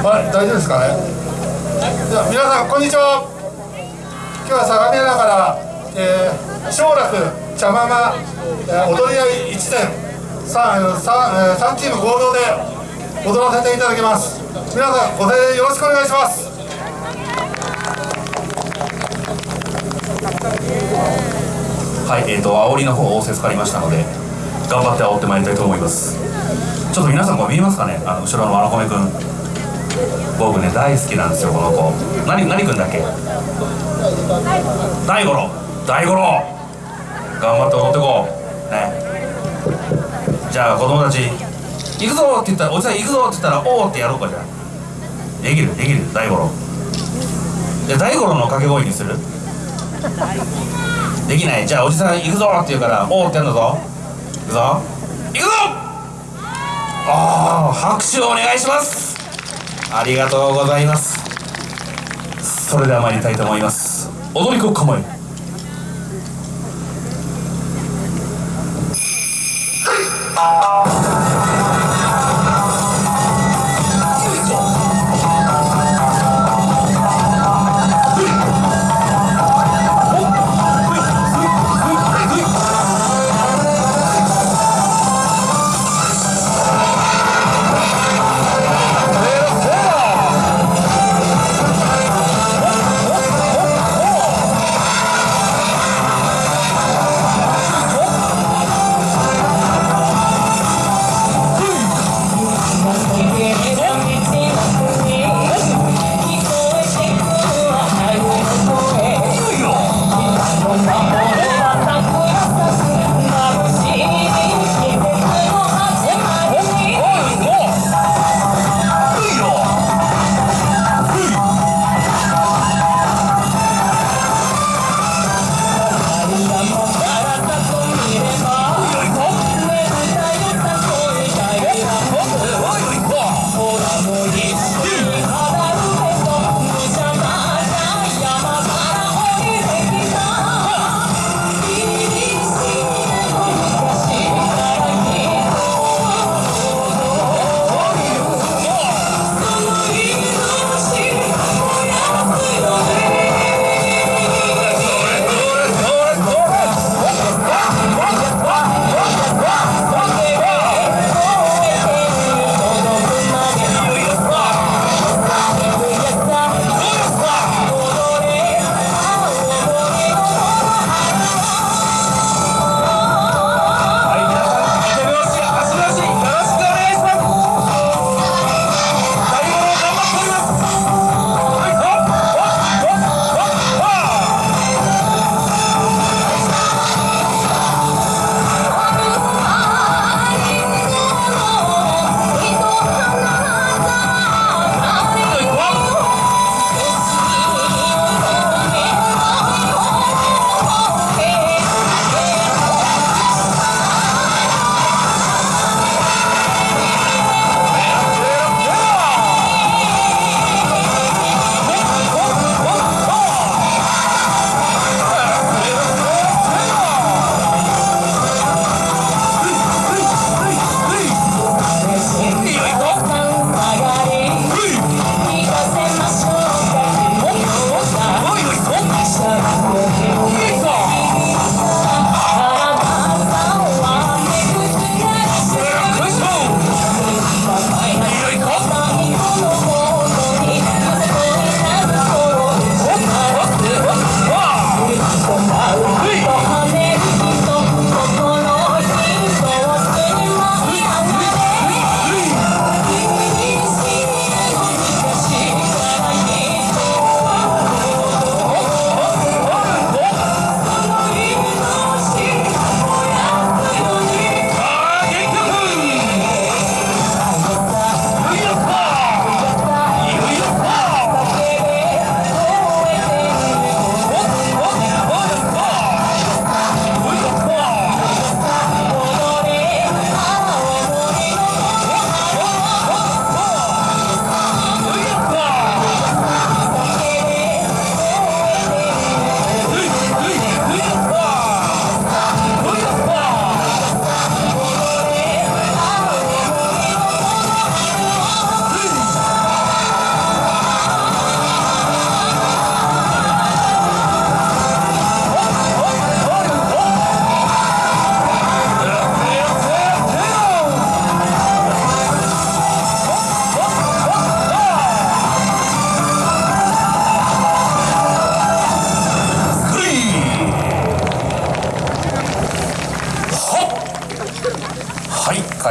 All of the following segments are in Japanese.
はい、大丈夫ですかね。では、皆さん、こんにちは。今日は相模原から、えー、小楽茶ママ、えー、踊り合い一年三三えー三チーム合同で踊らせていただきます。皆さん、ご声援よろしくお願いします。はい、えーと、煽りの方仰せつかりましたので、頑張って煽ってまいりたいと思います。ちょっと皆さんこれ見えますかね？あの後ろのわらこめくん。僕ね、大好きなんですよ、この子。何、何くんだっけ？大五郎。大五郎。頑張って踊ってこう。ね。じゃあ子供たち、行くぞ！って言ったら、おじさん行くぞ！って言ったら、おーってやろうかじゃあ。できる、できる、大五郎。じゃあ大五郎の掛け声にする？できない。じゃあおじさん行くぞ！って言うからおおってやるんだぞ。行くぞ。行くぞ！ああ拍手をお願いします。ありがとうございます。それでは参りたいと思います。踊り子構えあ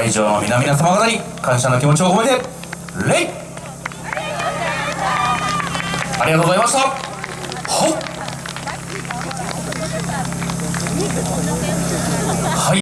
会場の皆々様方に感謝の気持ちを込めて礼。ありがとうございました。